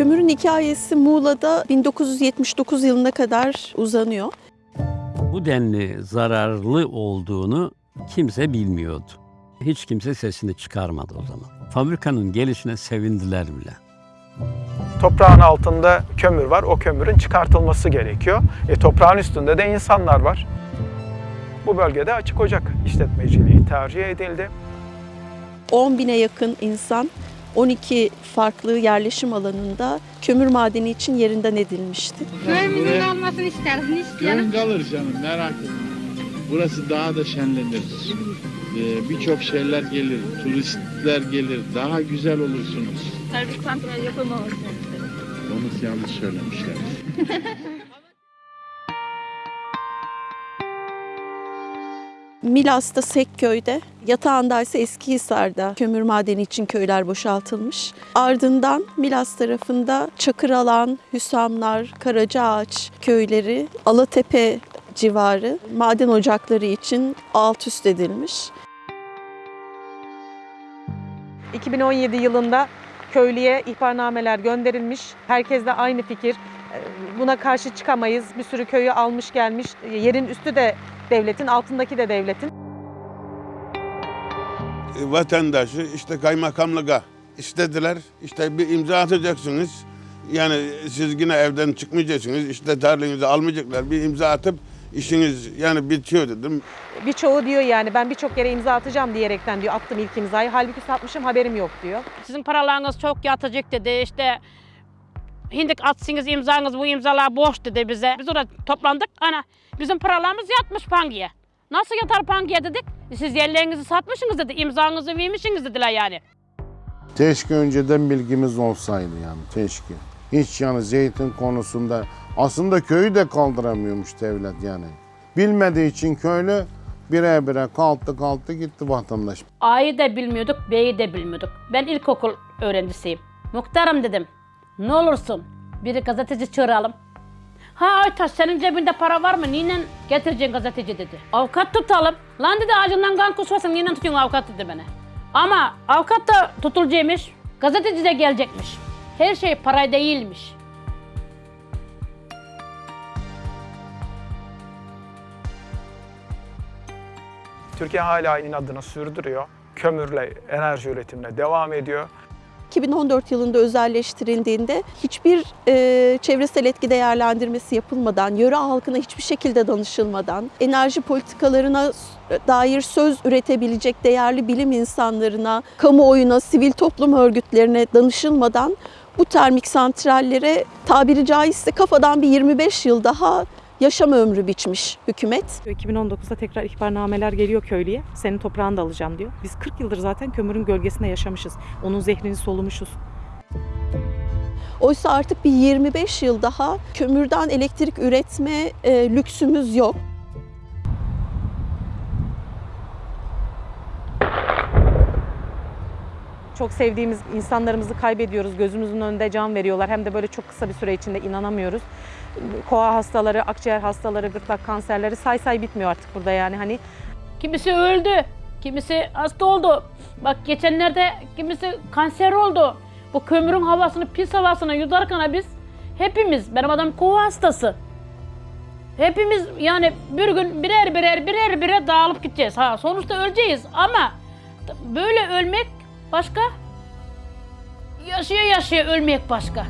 Kömürün hikayesi Muğla'da 1979 yılına kadar uzanıyor. Bu denli zararlı olduğunu kimse bilmiyordu. Hiç kimse sesini çıkarmadı o zaman. Fabrikanın gelişine sevindiler bile. Toprağın altında kömür var. O kömürün çıkartılması gerekiyor. E, toprağın üstünde de insanlar var. Bu bölgede açık ocak işletmeciliği tercih edildi. 10 bine yakın insan 12 farklı yerleşim alanında kömür madeni için yerinden edilmişti. Köyümüzün olmasını isteriz. Ne isteyelim? Köyün kalır canım merak etme. Burası daha da şenlenir. Ee, Birçok şeyler gelir, turistler gelir, daha güzel olursunuz. Servis santral yapılmaması. Onu yanlış söylemişler. Milas'ta Sekköy'de, yatağında ise Eskihisar'da kömür madeni için köyler boşaltılmış. Ardından Milas tarafında Çakıralan, Hüsamlar, Karacaağaç köyleri, Alatepe civarı maden ocakları için alt üst edilmiş. 2017 yılında köylüye ihbarnameler gönderilmiş. Herkes de aynı fikir. Buna karşı çıkamayız. Bir sürü köyü almış gelmiş. Yerin üstü de devletin, altındaki de devletin. vatandaşı işte kaymakamlığa istediler. İşte bir imza atacaksınız. Yani siz yine evden çıkmayacaksınız. İşte tarlanızı almayacaklar. Bir imza atıp işiniz yani bitiyor dedim. Birçoğu diyor yani ben birçok yere imza atacağım diyerekten diyor attım ilk imzayı. Halbuki satmışım haberim yok diyor. Sizin paralarınız çok yatacak dedi. İşte hindik atsınız imzanız bu imzalar boş dedi bize. Biz orada toplandık. Ana bizim paralarımız yatmış pangiye. Nasıl yatar pangiye dedik. "E, Siz yerlerinizi satmışsınız dedi. imzanızı vermişsiniz dediler yani. Keşke önceden bilgimiz olsaydı yani keşke. Hiç yani zeytin konusunda aslında köyü de kaldıramıyormuş devlet yani. Bilmediği için köylü bire bire kalktı kalktı gitti vatandaş. A'yı da bilmiyorduk, B'yi de bilmiyorduk. Ben ilkokul öğrencisiyim. Muhtarım dedim. Ne olursun bir gazeteci çağıralım. Ha Aytaş senin cebinde para var mı? Niye getireceksin gazeteci dedi. Avukat tutalım. Lan dedi ağacından kan kusmasın niye tutuyorsun avukat dedi bana. Ama avukat da tutulacakmış. Gazeteci de gelecekmiş. Her şey para değilmiş. Türkiye hala inadını sürdürüyor. Kömürle enerji üretimine devam ediyor. 2014 yılında özelleştirildiğinde hiçbir e, çevresel etki değerlendirmesi yapılmadan, yöre halkına hiçbir şekilde danışılmadan, enerji politikalarına s- dair söz üretebilecek değerli bilim insanlarına, kamuoyuna, sivil toplum örgütlerine danışılmadan bu termik santrallere tabiri caizse kafadan bir 25 yıl daha yaşam ömrü biçmiş hükümet. 2019'da tekrar ihbarnameler geliyor köylüye. Senin toprağını da alacağım diyor. Biz 40 yıldır zaten kömürün gölgesinde yaşamışız. Onun zehrini solumuşuz. Oysa artık bir 25 yıl daha kömürden elektrik üretme e, lüksümüz yok. Çok sevdiğimiz insanlarımızı kaybediyoruz. Gözümüzün önünde can veriyorlar. Hem de böyle çok kısa bir süre içinde inanamıyoruz. Koa hastaları, akciğer hastaları, gırtlak kanserleri say say bitmiyor artık burada yani. Hani Kimisi öldü, kimisi hasta oldu. Bak geçenlerde kimisi kanser oldu. Bu kömürün havasını, pis havasını yudarken biz hepimiz, benim adam kova hastası. Hepimiz yani bir gün birer birer birer birer dağılıp gideceğiz. Ha sonuçta öleceğiz ama böyle ölmek başka. Yaşaya yaşaya ölmek başka.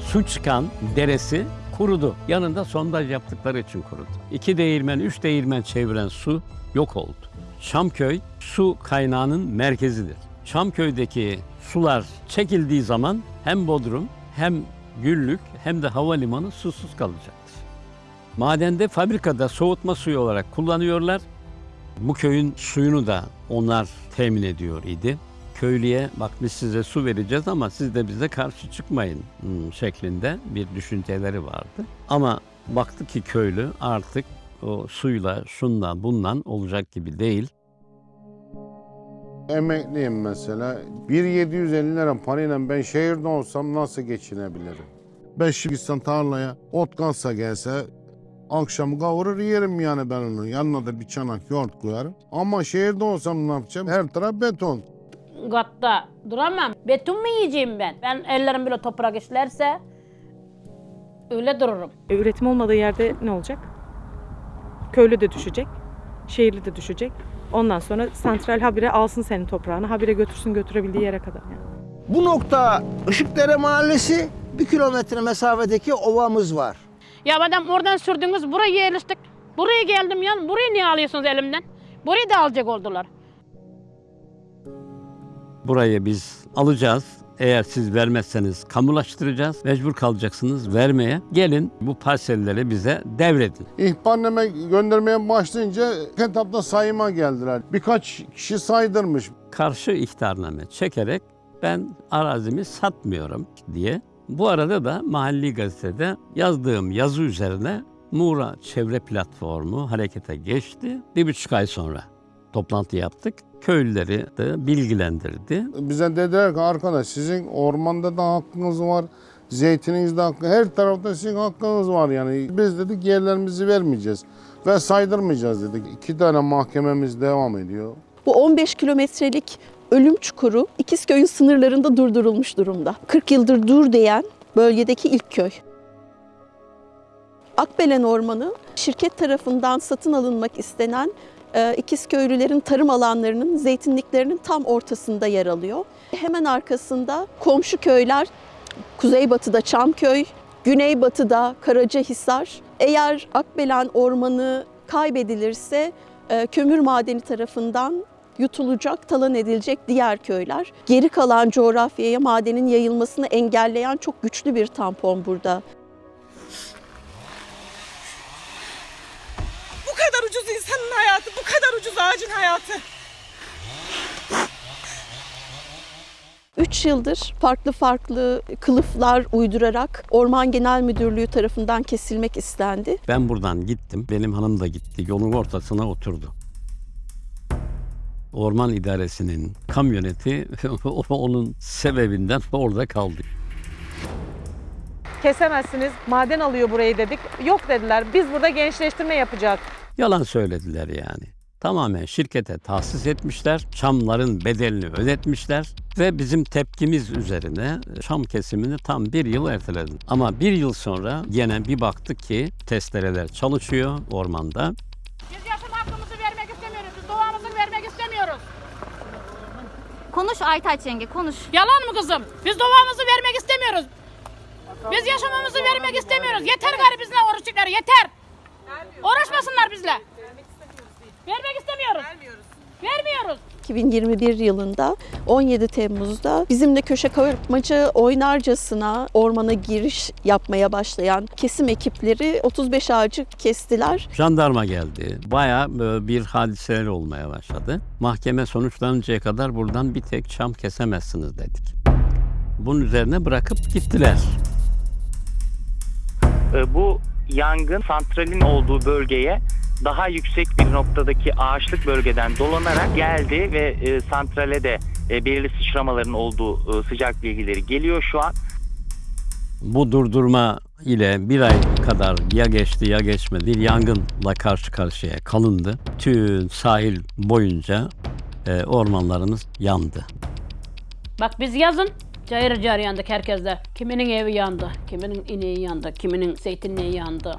Su çıkan deresi kurudu. Yanında sondaj yaptıkları için kurudu. İki değirmen, üç değirmen çeviren su yok oldu. Çamköy su kaynağının merkezidir. Çamköy'deki sular çekildiği zaman hem Bodrum hem Güllük hem de havalimanı susuz kalacaktır. Madende fabrikada soğutma suyu olarak kullanıyorlar. Bu köyün suyunu da onlar temin ediyor idi. Köylüye bak biz size su vereceğiz ama siz de bize karşı çıkmayın hmm, şeklinde bir düşünceleri vardı. Ama baktı ki köylü artık o suyla, şunla, bundan olacak gibi değil. Emekliyim mesela. 1.750 lira parayla ben şehirde olsam nasıl geçinebilirim? Ben şimdi gitsem tarlaya ot kalsa gelse akşam kavurur yerim yani ben onu. Yanına da bir çanak yoğurt koyarım. Ama şehirde olsam ne yapacağım? Her taraf beton. katta duramam. Beton mu yiyeceğim ben? Ben ellerim böyle toprak işlerse öyle dururum. E, üretim olmadığı yerde ne olacak? Köylü de düşecek, şehirli de düşecek. Ondan sonra santral habire alsın senin toprağını, habire götürsün götürebildiği yere kadar. Yani. Bu nokta Işıkdere Mahallesi bir kilometre mesafedeki ovamız var. Ya madem oradan sürdünüz buraya yerleştik. Buraya geldim ya. Burayı niye alıyorsunuz elimden? Burayı da alacak oldular. Burayı biz alacağız. Eğer siz vermezseniz kamulaştıracağız. Mecbur kalacaksınız vermeye. Gelin bu parselleri bize devredin. İhbarname göndermeye başlayınca etapta sayıma geldiler. Birkaç kişi saydırmış. Karşı ihtarname çekerek ben arazimi satmıyorum diye. Bu arada da mahalli gazetede yazdığım yazı üzerine Muğra Çevre Platformu harekete geçti. Bir buçuk ay sonra toplantı yaptık. Köylüleri de bilgilendirdi. Bize dediler ki arkadaş sizin ormanda da hakkınız var. Zeytininizde hakkı, her tarafta sizin hakkınız var yani. Biz dedik yerlerimizi vermeyeceğiz ve saydırmayacağız dedik. İki tane mahkememiz devam ediyor. Bu 15 kilometrelik ölüm çukuru İkizköy'ün sınırlarında durdurulmuş durumda. 40 yıldır dur diyen bölgedeki ilk köy. Akbelen Ormanı şirket tarafından satın alınmak istenen e, İkizköylülerin tarım alanlarının, zeytinliklerinin tam ortasında yer alıyor. Hemen arkasında komşu köyler kuzeybatıda Çamköy, güneybatıda Karacahisar. Eğer Akbelen Ormanı kaybedilirse e, kömür madeni tarafından yutulacak, talan edilecek diğer köyler. Geri kalan coğrafyaya madenin yayılmasını engelleyen çok güçlü bir tampon burada. Bu kadar ucuz insanın hayatı, bu kadar ucuz ağacın hayatı. 3 yıldır farklı farklı kılıflar uydurarak Orman Genel Müdürlüğü tarafından kesilmek istendi. Ben buradan gittim. Benim hanım da gitti. Yolun ortasına oturdu. Orman idaresinin kamyoneti onun sebebinden orada kaldı. Kesemezsiniz, maden alıyor burayı dedik. Yok dediler, biz burada gençleştirme yapacağız. Yalan söylediler yani. Tamamen şirkete tahsis etmişler, çamların bedelini ödetmişler ve bizim tepkimiz üzerine çam kesimini tam bir yıl erteledi. Ama bir yıl sonra gene bir baktık ki testereler çalışıyor ormanda. Biz yaşam hakkımızı vermek istemiyoruz. Biz doğamızı vermek istemiyoruz. Konuş Aytaç yenge konuş. Yalan mı kızım? Biz doğamızı vermek istemiyoruz. Biz yaşamamızı vermek istemiyoruz. Yeter gari bizle oruçluklar yeter. Uğraşmasınlar bizle. Vermek istemiyoruz. Vermiyoruz. 2021 yılında 17 Temmuz'da bizimle köşe kapmaca oynarcasına ormana giriş yapmaya başlayan kesim ekipleri 35 ağacı kestiler. Jandarma geldi. Bayağı e, bir hadiseler olmaya başladı. Mahkeme sonuçlanıncaya kadar buradan bir tek çam kesemezsiniz dedik. Bunun üzerine bırakıp gittiler. E, bu yangın santralin olduğu bölgeye daha yüksek bir noktadaki ağaçlık bölgeden dolanarak geldi ve e, santrale de e, belirli sıçramaların olduğu e, sıcak bilgileri geliyor şu an. Bu durdurma ile bir ay kadar ya geçti ya geçmedi yangınla karşı karşıya kalındı. Tüm sahil boyunca e, ormanlarımız yandı. Bak biz yazın cayır cayır yandık herkeste. Kiminin evi yandı, kiminin ineği yandı, kiminin zeytinliği yandı.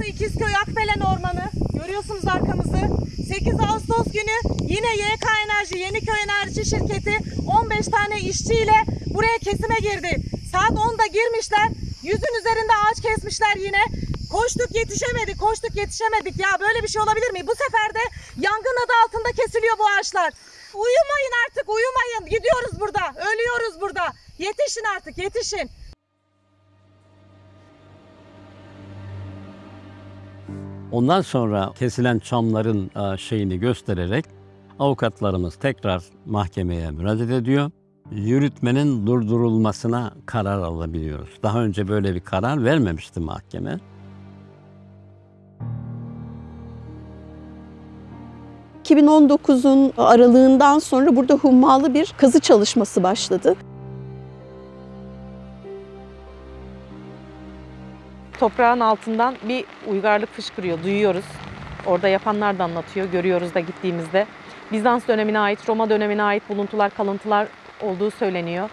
Burası İkizköy Akbelen Ormanı. Görüyorsunuz arkamızı. 8 Ağustos günü yine YK Enerji, Yeniköy Enerji Şirketi 15 tane işçiyle buraya kesime girdi. Saat 10'da girmişler. Yüzün üzerinde ağaç kesmişler yine. Koştuk yetişemedik, koştuk yetişemedik. Ya böyle bir şey olabilir mi? Bu sefer de yangın adı altında kesiliyor bu ağaçlar. Uyumayın artık, uyumayın. Gidiyoruz burada, ölüyoruz burada. Yetişin artık, yetişin. Ondan sonra kesilen çamların e, şeyini göstererek avukatlarımız tekrar mahkemeye müracaat ediyor. Yürütmenin durdurulmasına karar alabiliyoruz. Daha önce böyle bir karar vermemişti mahkeme. ...2019'un aralığından sonra burada hummalı bir kazı çalışması başladı. Toprağın altından bir uygarlık fışkırıyor, duyuyoruz. Orada yapanlar da anlatıyor, görüyoruz da gittiğimizde. Bizans dönemine ait, Roma dönemine ait buluntular, kalıntılar olduğu söyleniyor.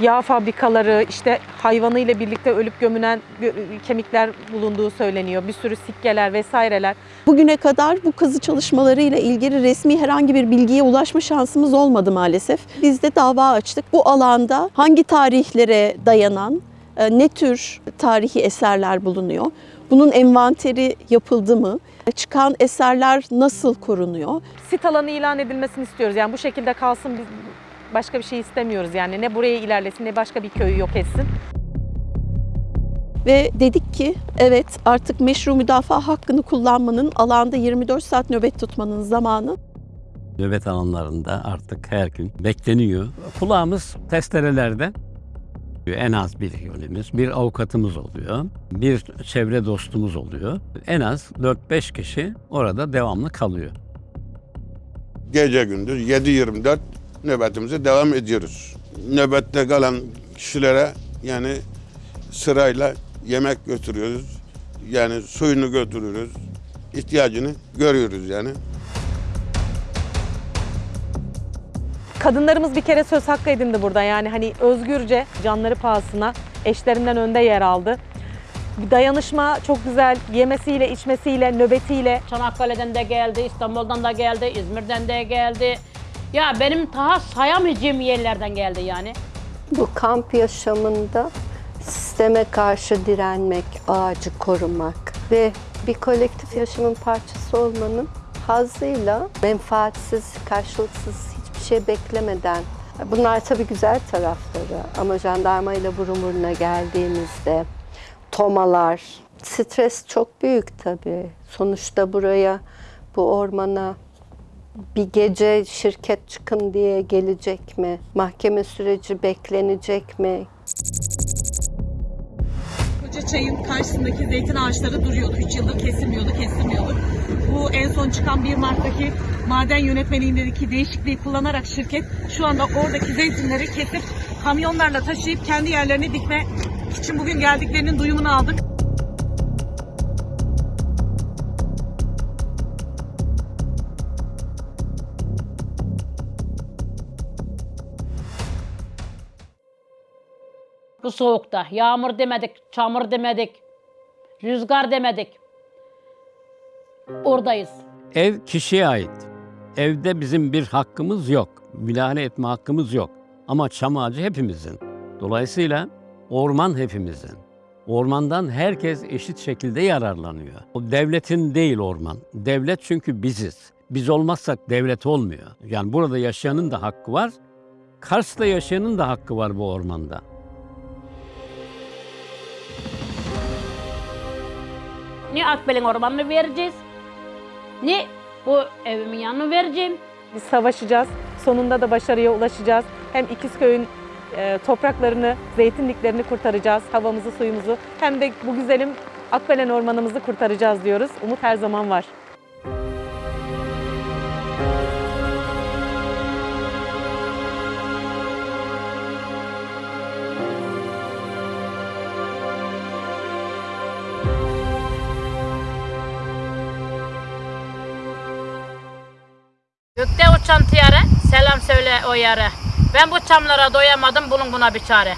Yağ fabrikaları, işte hayvanıyla birlikte ölüp gömülen gö- kemikler bulunduğu söyleniyor. Bir sürü sikkeler vesaireler. Bugüne kadar bu kazı çalışmaları ile ilgili resmi herhangi bir bilgiye ulaşma şansımız olmadı maalesef. Biz de dava açtık. Bu alanda hangi tarihlere dayanan ne tür tarihi eserler bulunuyor? Bunun envanteri yapıldı mı? Çıkan eserler nasıl korunuyor? Sit alanı ilan edilmesini istiyoruz. Yani bu şekilde kalsın biz başka bir şey istemiyoruz yani. Ne buraya ilerlesin ne başka bir köyü yok etsin. Ve dedik ki evet artık meşru müdafaa hakkını kullanmanın alanda 24 saat nöbet tutmanın zamanı. Nöbet alanlarında artık her gün bekleniyor. Kulağımız testerelerde. En az bir yönümüz, bir avukatımız oluyor, bir çevre dostumuz oluyor. En az 4-5 kişi orada devamlı kalıyor. Gece gündüz 7-24 nöbetimize devam ediyoruz. Nöbette kalan kişilere yani sırayla yemek götürüyoruz. Yani suyunu götürüyoruz. İhtiyacını görüyoruz yani. Kadınlarımız bir kere söz hakkı edindi burada. Yani hani özgürce canları pahasına eşlerinden önde yer aldı. Bir dayanışma çok güzel. Yemesiyle, içmesiyle, nöbetiyle. Çanakkale'den de geldi, İstanbul'dan da geldi, İzmir'den de geldi. Ya benim daha sayamayacağım yerlerden geldi yani. Bu kamp yaşamında sisteme karşı direnmek, ağacı korumak ve bir kolektif yaşamın parçası olmanın hazzıyla menfaatsiz, karşılıksız şey beklemeden Bunlar tabii güzel tarafları ama jandarma ile burun buruna geldiğimizde tomalar, stres çok büyük tabii. Sonuçta buraya, bu ormana bir gece şirket çıkın diye gelecek mi? Mahkeme süreci beklenecek mi? Koca çayın karşısındaki zeytin ağaçları duruyordu. 3 yıldır kesilmiyordu, kesilmiyordu. Bu en son çıkan 1 Mart'taki maden yönetmeliğindeki değişikliği kullanarak şirket şu anda oradaki zeytinleri kesip kamyonlarla taşıyıp kendi yerlerine dikme için bugün geldiklerinin duyumunu aldık. Bu soğukta yağmur demedik, çamur demedik, rüzgar demedik. Oradayız. Ev kişiye ait. Evde bizim bir hakkımız yok. Müdahale etme hakkımız yok. Ama çam ağacı hepimizin. Dolayısıyla orman hepimizin. Ormandan herkes eşit şekilde yararlanıyor. O devletin değil orman. Devlet çünkü biziz. Biz olmazsak devlet olmuyor. Yani burada yaşayanın da hakkı var. Kars'ta yaşayanın da hakkı var bu ormanda. Ne Akbel'in ormanını vereceğiz, ne bu evimin yanını vereceğim. Biz savaşacağız. Sonunda da başarıya ulaşacağız. Hem İkizköy'ün e, topraklarını, zeytinliklerini kurtaracağız, havamızı, suyumuzu. Hem de bu güzelim Akbelen ormanımızı kurtaracağız diyoruz. Umut her zaman var. Selam söyle o yare. Ben bu çamlara doyamadım, bulun buna bir çare.